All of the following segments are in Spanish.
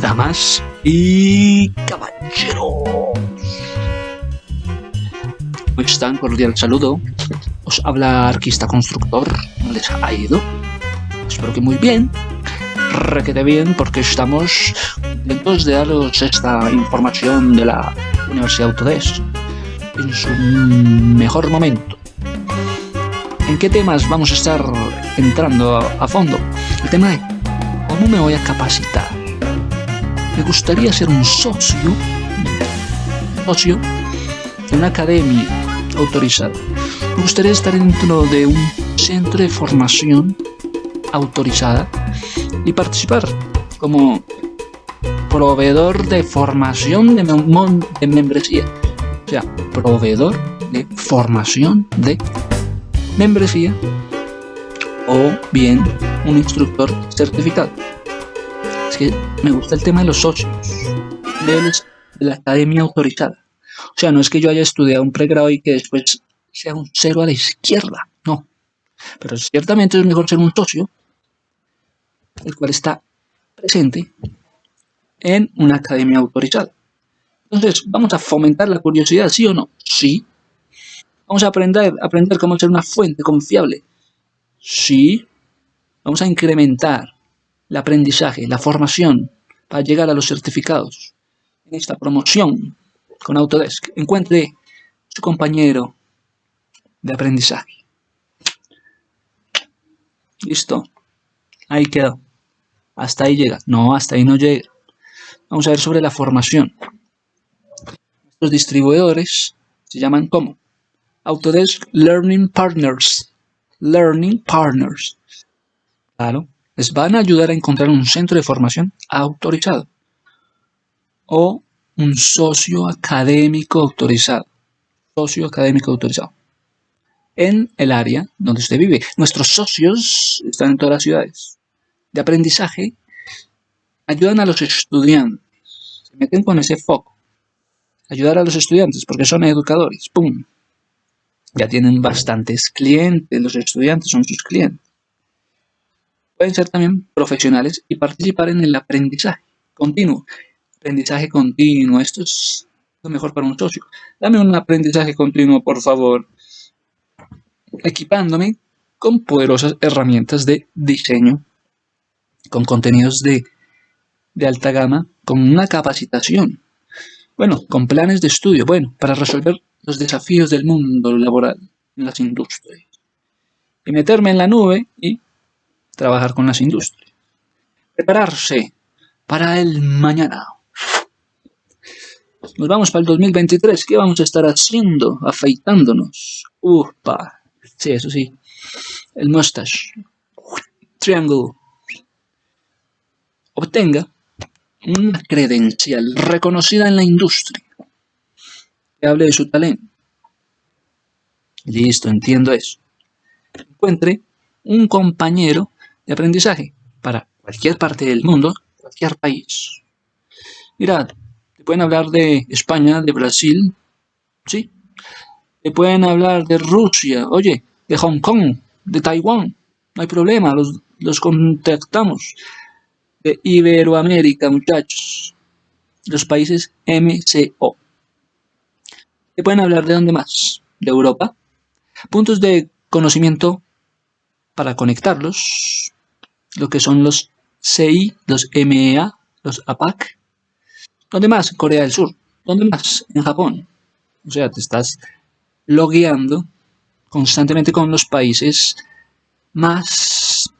damas y caballeros. ¿Cómo están? Cordial saludo. Os habla Arquista Constructor. ¿Cómo les ha ido? Espero que muy bien. Requete bien porque estamos contentos de daros esta información de la Universidad Autodesk en su mejor momento. ¿En qué temas vamos a estar entrando a, fondo? El tema de cómo me voy a capacitar. Me gustaría ser un socio, socio de una academia autorizada. Me gustaría estar dentro de un centro de formación autorizada y participar como proveedor de formación de, de membresía. O sea, proveedor de formación de membresía o bien un instructor certificado. Es que me gusta el tema de los socios, de la academia autorizada. O sea, no es que yo haya estudiado un pregrado y que después sea un cero a la izquierda, no. Pero ciertamente es mejor ser un socio, el cual está presente en una academia autorizada. Entonces, ¿vamos a fomentar la curiosidad, sí o no? Sí. ¿Vamos a aprender, aprender cómo ser una fuente confiable? Sí. Vamos a incrementar el aprendizaje, la formación para llegar a los certificados. En esta promoción con Autodesk, encuentre su compañero de aprendizaje. Listo. Ahí quedó. Hasta ahí llega. No, hasta ahí no llega. Vamos a ver sobre la formación. Los distribuidores se llaman como Autodesk Learning Partners. Learning Partners. Claro, les van a ayudar a encontrar un centro de formación autorizado o un socio académico autorizado. Socio académico autorizado. En el área donde usted vive. Nuestros socios están en todas las ciudades. De aprendizaje ayudan a los estudiantes. Se meten con ese foco. Ayudar a los estudiantes porque son educadores. ¡Pum! Ya tienen bastantes clientes. Los estudiantes son sus clientes. Pueden ser también profesionales y participar en el aprendizaje continuo. Aprendizaje continuo. Esto es lo mejor para un socio. Dame un aprendizaje continuo, por favor. Equipándome con poderosas herramientas de diseño, con contenidos de alta gama con una capacitación. Bueno, con planes de estudio, bueno, para resolver los desafíos del mundo laboral en las industrias. Y meterme en la nube y trabajar con las industrias. Prepararse para el mañana. Nos vamos para el 2023. ¿Qué vamos a estar haciendo? Afeitándonos. Upa. Sí, eso sí. El mustache. Triangle. Obtenga una credencial reconocida en la industria que hable de su talento. Listo, entiendo eso. Encuentre un compañero de aprendizaje para cualquier parte del mundo, cualquier país. Mirad, te pueden hablar de España, de Brasil, ¿sí? Te pueden hablar de Rusia, oye, de Hong Kong, de Taiwán, no hay problema, los, los contactamos de Iberoamérica, muchachos. Los países MCO. ¿Qué pueden hablar de dónde más? De Europa. Puntos de conocimiento para conectarlos. Lo que son los CI, los MEA, los APAC. ¿Dónde más? Corea del Sur. ¿Dónde más? En Japón. O sea, te estás logueando constantemente con los países más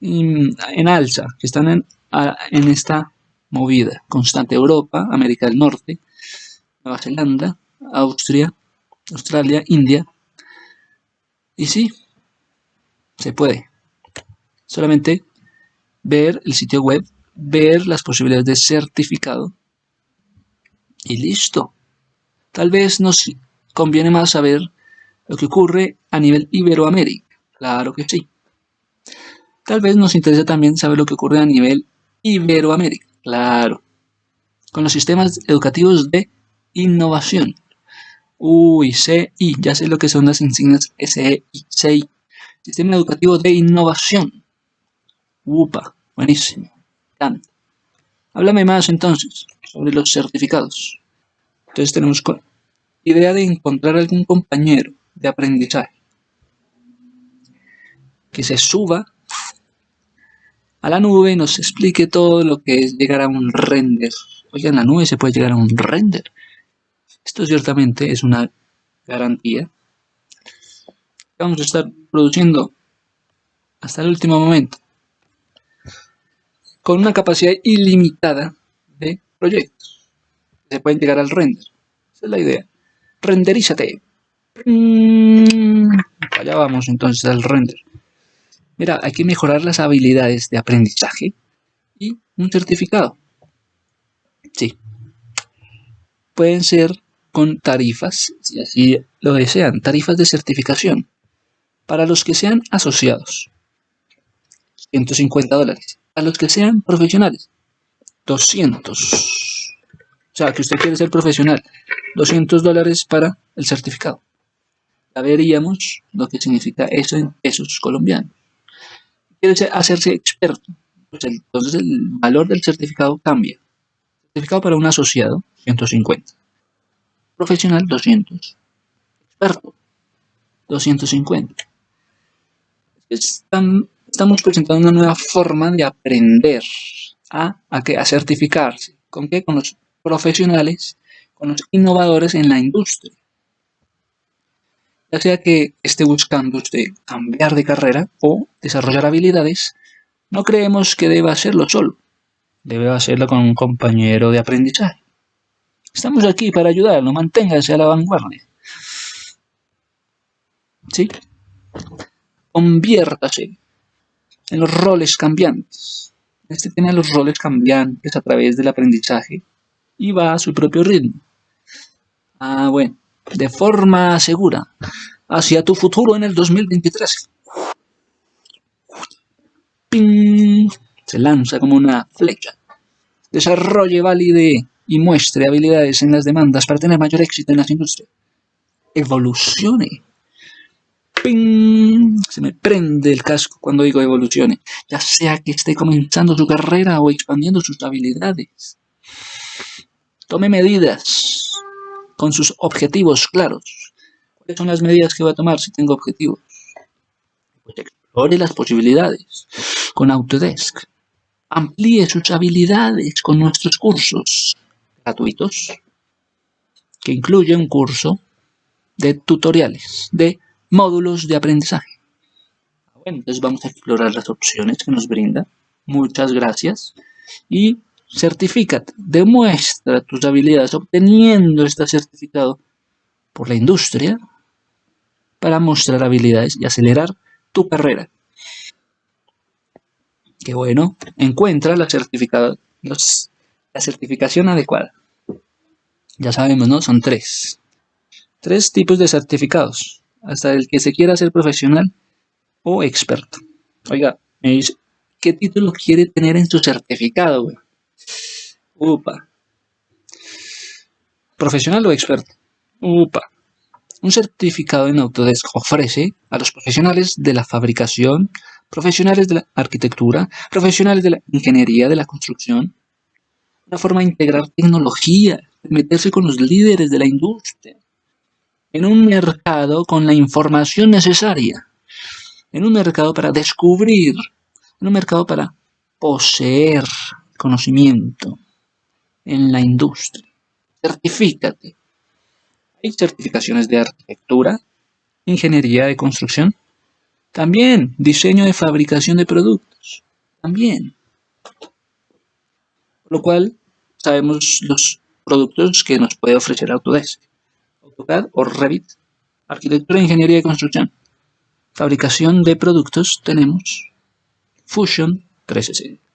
en alza, que están en, en esta movida constante. Europa, América del Norte, Nueva Zelanda, Austria, Australia, India. Y sí, se puede. Solamente ver el sitio web, ver las posibilidades de certificado y listo. Tal vez nos conviene más saber lo que ocurre a nivel Iberoamérica. Claro que sí. Tal vez nos interese también saber lo que ocurre a nivel Iberoamérica, claro, con los sistemas educativos de innovación. Uy, CI, ya sé lo que son las insignias SEI, Sistema Educativo de Innovación. Upa, buenísimo, Háblame más entonces sobre los certificados. Entonces tenemos idea de encontrar algún compañero de aprendizaje que se suba a la nube y nos explique todo lo que es llegar a un render. Oiga, en la nube se puede llegar a un render. Esto ciertamente es una garantía. Vamos a estar produciendo hasta el último momento con una capacidad ilimitada de proyectos. Se pueden llegar al render. Esa es la idea. Renderízate. Mm, allá vamos entonces al render. Mira, hay que mejorar las habilidades de aprendizaje y un certificado. Sí. Pueden ser con tarifas, si así lo desean, tarifas de certificación para los que sean asociados. 150 dólares. A los que sean profesionales. 200. O sea, que usted quiere ser profesional. 200 dólares para el certificado. Ya veríamos lo que significa eso en pesos colombianos. Quiere hacerse experto. Pues entonces el valor del certificado cambia. Certificado para un asociado, 150. Profesional, 200. Experto, 250. Estamos presentando una nueva forma de aprender a, a, a certificarse. ¿Con qué? Con los profesionales, con los innovadores en la industria. Ya sea que esté buscando usted cambiar de carrera o desarrollar habilidades, no creemos que deba hacerlo solo. Debe hacerlo con un compañero de aprendizaje. Estamos aquí para ayudarlo, manténgase a la vanguardia. ¿Sí? Conviértase en los roles cambiantes. Este tiene los roles cambiantes a través del aprendizaje y va a su propio ritmo. Ah, bueno, de forma segura hacia tu futuro en el 2023. ¡Ping! Se lanza como una flecha. Desarrolle, valide y muestre habilidades en las demandas para tener mayor éxito en las industrias. Evolucione. Se me prende el casco cuando digo evolucione. Ya sea que esté comenzando su carrera o expandiendo sus habilidades. Tome medidas con sus objetivos claros. ¿Cuáles son las medidas que va a tomar si tengo objetivos? Pues explore las posibilidades con Autodesk. Amplíe sus habilidades con nuestros cursos gratuitos, que incluye un curso de tutoriales, de módulos de aprendizaje. Bueno, entonces vamos a explorar las opciones que nos brinda. Muchas gracias. Y certifícate, demuestra tus habilidades obteniendo este certificado por la industria para mostrar habilidades y acelerar tu carrera. Qué bueno, encuentra la, la certificación adecuada. Ya sabemos, ¿no? Son tres. Tres tipos de certificados. Hasta el que se quiera ser profesional o experto. Oiga, me dice, ¿qué título quiere tener en su certificado, güey? Upa. ¿Profesional o experto? Upa. Un certificado en Autodesk ofrece a los profesionales de la fabricación, profesionales de la arquitectura, profesionales de la ingeniería, de la construcción, una forma de integrar tecnología, de meterse con los líderes de la industria, en un mercado con la información necesaria, en un mercado para descubrir, en un mercado para poseer conocimiento en la industria. Certifícate. Hay certificaciones de arquitectura, ingeniería de construcción, también diseño de fabricación de productos, también. Por lo cual, sabemos los productos que nos puede ofrecer Autodesk, AutoCAD o Revit, arquitectura, ingeniería de construcción, fabricación de productos, tenemos Fusion 360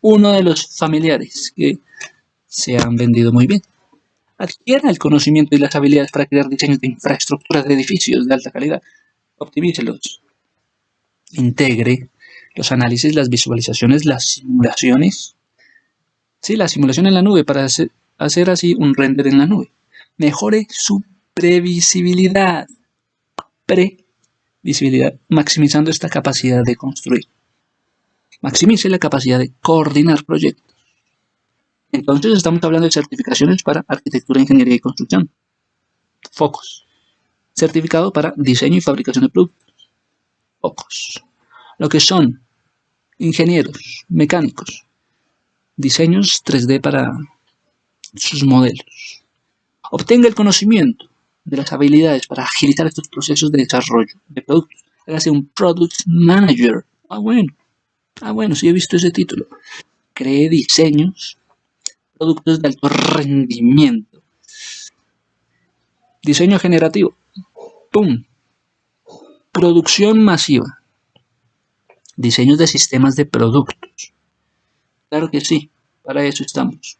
uno de los familiares que se han vendido muy bien. Adquiera el conocimiento y las habilidades para crear diseños de infraestructuras de edificios de alta calidad. Optimícelos. Integre los análisis, las visualizaciones, las simulaciones. Sí, la simulación en la nube para hacer así un render en la nube. Mejore su previsibilidad. Previsibilidad, maximizando esta capacidad de construir. Maximice la capacidad de coordinar proyectos. Entonces estamos hablando de certificaciones para arquitectura, ingeniería y construcción. Focos. Certificado para diseño y fabricación de productos. Focos. Lo que son ingenieros, mecánicos, diseños 3D para sus modelos. Obtenga el conocimiento de las habilidades para agilizar estos procesos de desarrollo de productos. Hágase un Product Manager. Ah, bueno. Ah, bueno, sí he visto ese título. Cree diseños, productos de alto rendimiento. Diseño generativo. ¡Pum! Producción masiva. Diseños de sistemas de productos. Claro que sí, para eso estamos.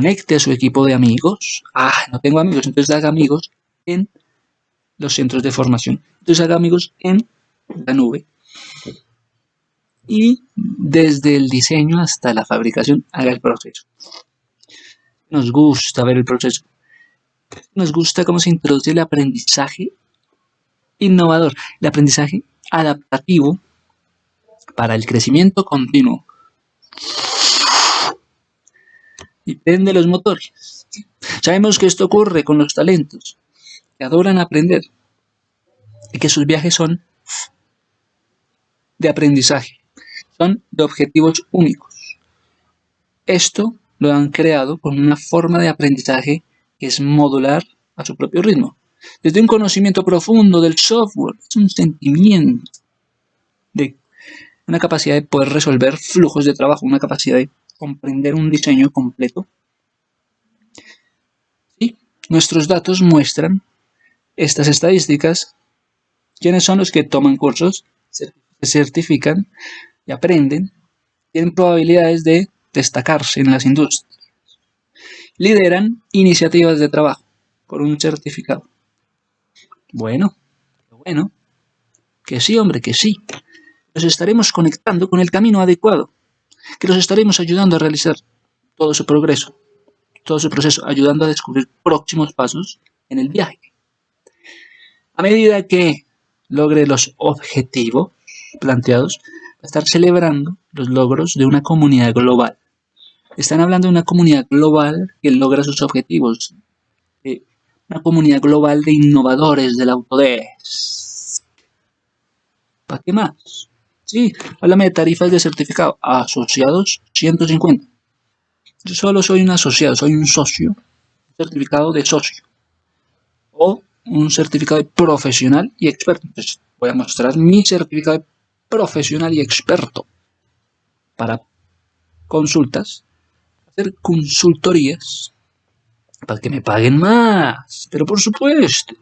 Conecte a su equipo de amigos. Ah, no tengo amigos, entonces haga amigos en los centros de formación. Entonces haga amigos en la nube. Y desde el diseño hasta la fabricación haga el proceso. Nos gusta ver el proceso. Nos gusta cómo se introduce el aprendizaje innovador, el aprendizaje adaptativo para el crecimiento continuo. Y prende los motores. Sabemos que esto ocurre con los talentos, que adoran aprender y que sus viajes son de aprendizaje, son de objetivos únicos. Esto lo han creado con una forma de aprendizaje que es modular a su propio ritmo. Desde un conocimiento profundo del software, es un sentimiento de una capacidad de poder resolver flujos de trabajo, una capacidad de comprender un diseño completo. Y nuestros datos muestran estas estadísticas. ¿Quiénes son los que toman cursos, se certifican y aprenden? Tienen probabilidades de destacarse en las industrias. Lideran iniciativas de trabajo por un certificado. Bueno, bueno, que sí, hombre, que sí. Nos estaremos conectando con el camino adecuado, que los estaremos ayudando a realizar todo su progreso, todo su proceso, ayudando a descubrir próximos pasos en el viaje. A medida que logre los objetivos planteados, va a estar celebrando los logros de una comunidad global. Están hablando de una comunidad global que logra sus objetivos. una comunidad global de innovadores del Autodesk. ¿Para qué más? Sí, háblame de tarifas de certificado. Asociados, 150. Yo solo soy un asociado, soy un socio. Certificado de socio. O un certificado de profesional y experto. Entonces voy a mostrar mi certificado de profesional y experto para consultas hacer consultorías para que me paguen más. Pero por supuesto,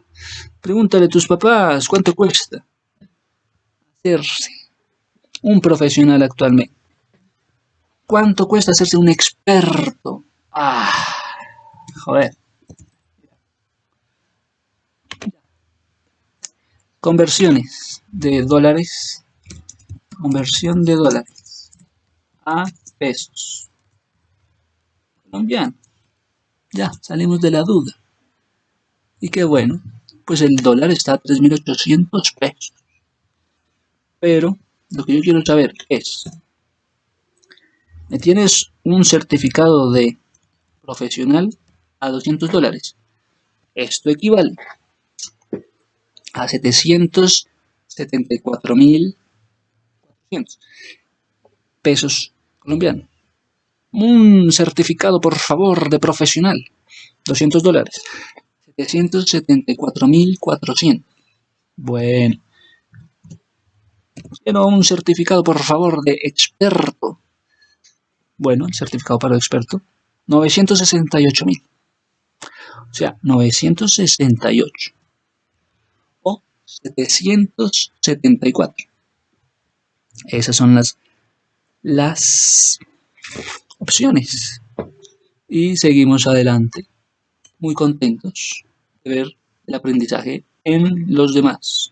pregúntale a tus papás cuánto cuesta hacerse un profesional actualmente. ¿Cuánto cuesta hacerse un experto? Ah, joder. Conversiones de dólares. Conversión de dólares a pesos colombiano. Ya, salimos de la duda. Y qué bueno, pues el dólar está a 3.800 pesos. Pero lo que yo quiero saber es, ¿me tienes un certificado de profesional a 200 dólares? Esto equivale a 774.400 pesos colombianos un certificado, por favor, de profesional. 200 dólares. 774.400. Bueno. Quiero un certificado, por favor, de experto. Bueno, el certificado para experto. 968.000. O sea, 968. O 774. Esas son las, las opciones. Y seguimos adelante, muy contentos de ver el aprendizaje en los demás.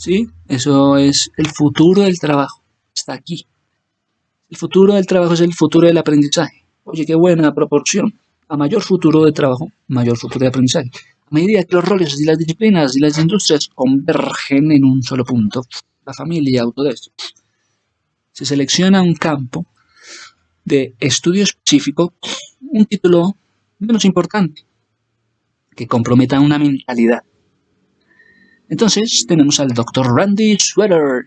¿Sí? Eso es el futuro del trabajo. Está aquí. El futuro del trabajo es el futuro del aprendizaje. Oye, qué buena proporción. A mayor futuro de trabajo, mayor futuro de aprendizaje. A medida que los roles y las disciplinas y las industrias convergen en un solo punto, la familia Autodesk, se selecciona un campo de estudio específico un título menos importante, que comprometa una mentalidad. Entonces tenemos al Dr. Randy Sweater,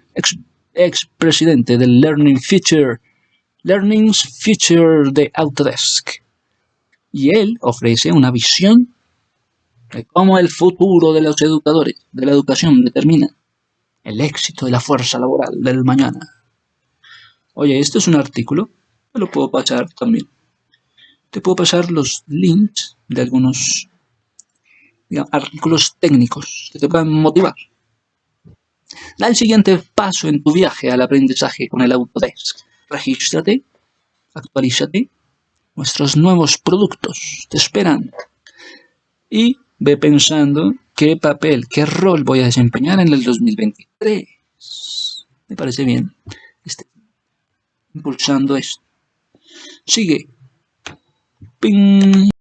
ex, presidente del Learning Future, Learning's Future de Autodesk. Y él ofrece una visión de cómo el futuro de los educadores, de la educación, determina el éxito de la fuerza laboral del mañana. Oye, esto es un artículo, te lo puedo pasar también. Te puedo pasar los links de algunos artículos técnicos que te puedan motivar. Da el siguiente paso en tu viaje al aprendizaje con el Autodesk. Regístrate, actualízate, nuestros nuevos productos te esperan. Y ve pensando qué papel, qué rol voy a desempeñar en el 2023. Me parece bien. Este, impulsando esto. Sigue. Ping.